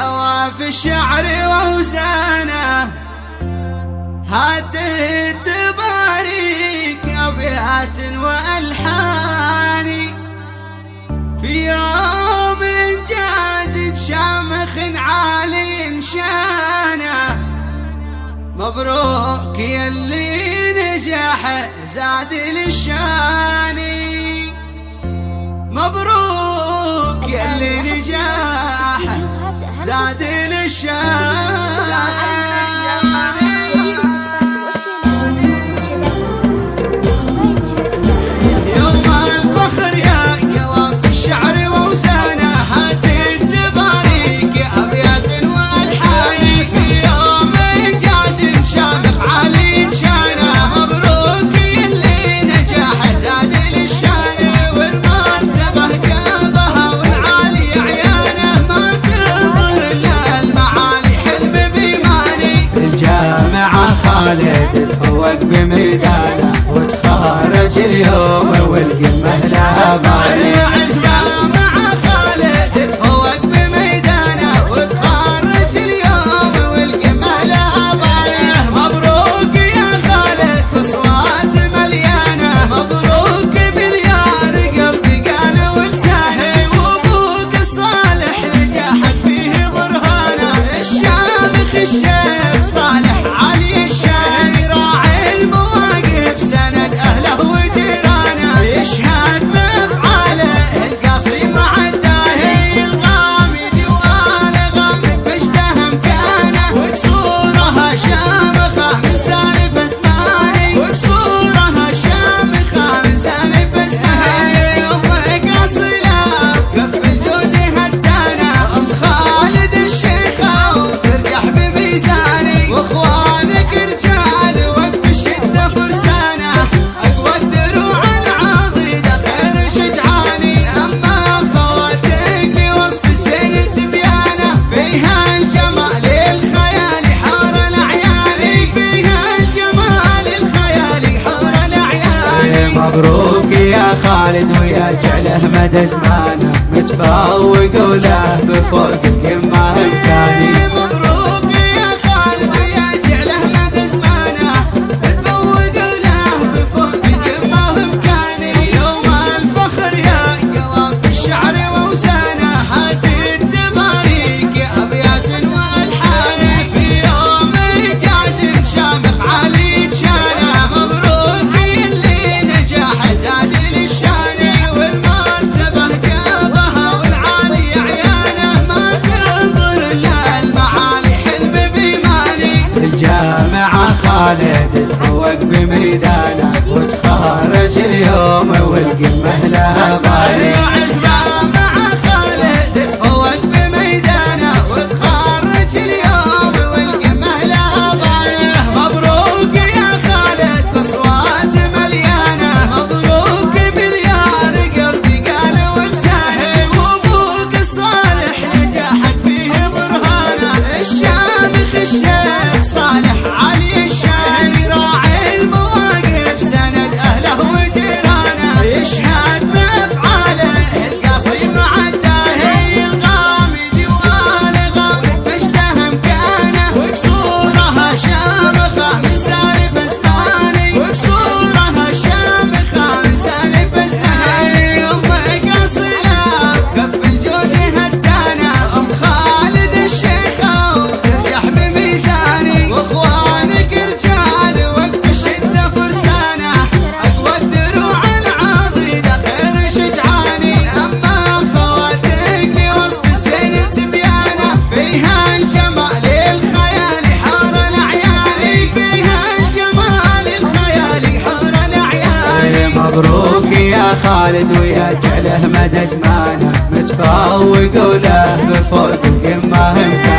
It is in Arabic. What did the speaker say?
قوى في الشعر ووزانه هات تباريك أبيات وألحاني. في يوم إنجاز شامخ عالي شانه. مبروك يلي نجاح زاد للشاني Ahmad مبروك يا خالد ويا جعله مدى زمانه متفوق وله بفوق القمه تفوق بميدانه وتخرج اليوم والقمة لها بالي خالد ويا جعله مدى زمانه متفوق وله بفوق امكاني